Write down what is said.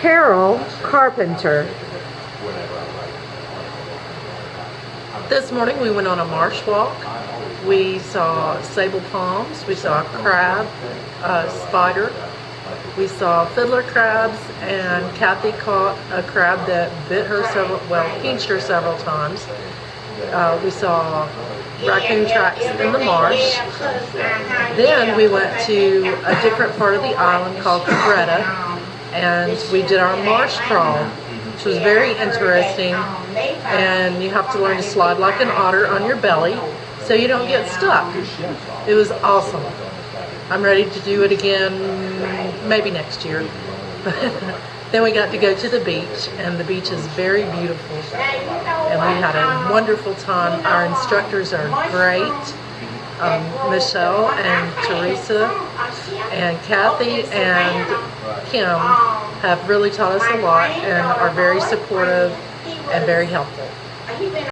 Carol Carpenter. This morning we went on a marsh walk. We saw sabal palms, we saw a crab, a spider, we saw fiddler crabs, and Kathy caught a crab that bit her several, well, pinched her several times. Uh, we saw raccoon tracks in the marsh. Then we went to a different part of the island called Cabretta, and we did our marsh crawl, which was very interesting. And you have to learn to slide like an otter on your belly so you don't get stuck. It was awesome. I'm ready to do it again maybe next year. then we got to go to the beach and the beach is very beautiful and we had a wonderful time. Our instructors are great. Um, Michelle and Teresa and Kathy and Kim have really taught us a lot and are very supportive and very helpful.